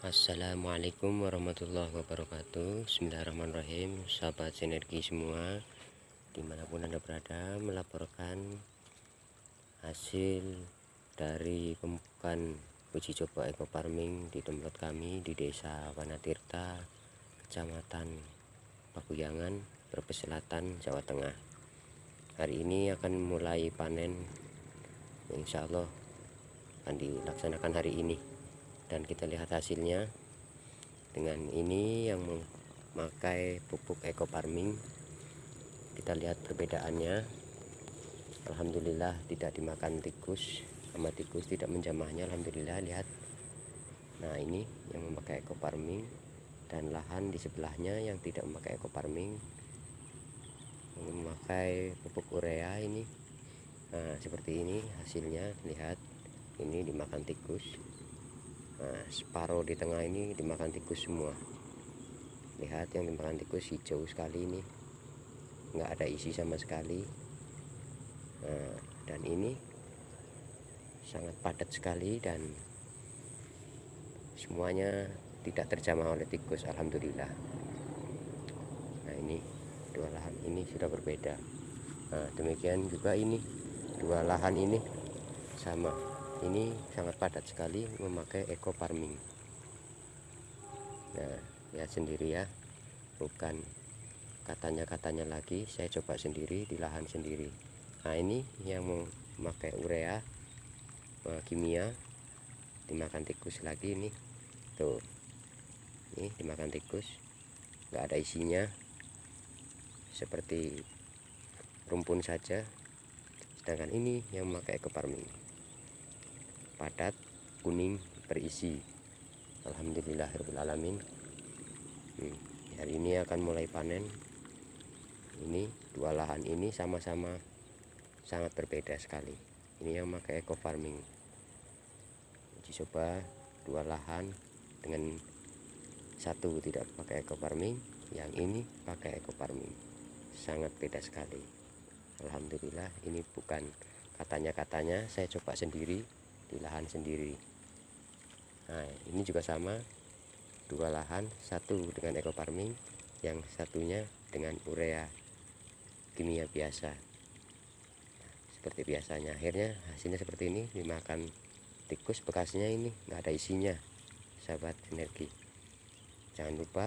Assalamualaikum warahmatullahi wabarakatuh. Bismillahirrahmanirrahim. Sahabat sinergi semua Di mana pun anda berada Melaporkan Hasil Dari pemupukan Uji coba eco farming Di tempat kami di desa Wanatirta Kecamatan Pakuyangan Brebes Selatan Jawa Tengah. Hari ini akan mulai panen Insya Allah akan dilaksanakan hari ini dan kita lihat hasilnya dengan ini yang memakai pupuk eco farming. Kita lihat perbedaannya. Alhamdulillah tidak dimakan tikus sama tikus tidak menjamahnya Alhamdulillah lihat. Nah ini yang memakai eco farming dan lahan di sebelahnya yang tidak memakai eco farming. Memakai pupuk urea ini. Nah seperti ini hasilnya lihat. Ini dimakan tikus nah separuh di tengah ini dimakan tikus semua. Lihat yang dimakan tikus hijau sekali ini. Nggak ada isi sama sekali. Nah, dan ini sangat padat sekali dan semuanya tidak terjamah oleh tikus Alhamdulillah. Nah ini dua lahan ini sudah berbeda. Nah demikian juga ini. Dua lahan ini sama ini sangat padat sekali memakai eco farming. Nah lihat sendiri ya. Bukan katanya-katanya lagi saya coba sendiri di lahan sendiri. Nah ini yang memakai urea uh, kimia. Dimakan tikus lagi ini. Tuh. Ini dimakan tikus. Nggak ada isinya. Seperti rumpun saja. Sedangkan ini yang memakai eco farming padat kuning berisi. Alhamdulillahirrahmanirrahim hmm, hari ini akan mulai panen. Ini dua lahan ini sama-sama sangat berbeda sekali. Ini yang pakai eco farming. Uji coba dua lahan dengan satu tidak pakai eco farming yang ini pakai eco farming. Sangat beda sekali. Alhamdulillah ini bukan katanya-katanya saya coba sendiri di lahan sendiri. Nah ini juga sama dua lahan satu dengan eco farming yang satunya dengan urea kimia biasa. Nah, seperti biasanya. Akhirnya hasilnya seperti ini dimakan tikus bekasnya ini nggak ada isinya sahabat sinergi. Jangan lupa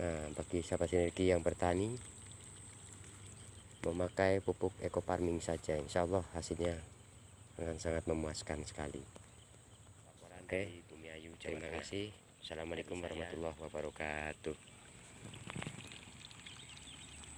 nah, bagi sahabat sinergi yang bertani memakai pupuk eco farming saja. Insya Allah hasilnya dengan sangat memuaskan sekali. Oke terima kasih. Assalamualaikum warahmatullahi wabarakatuh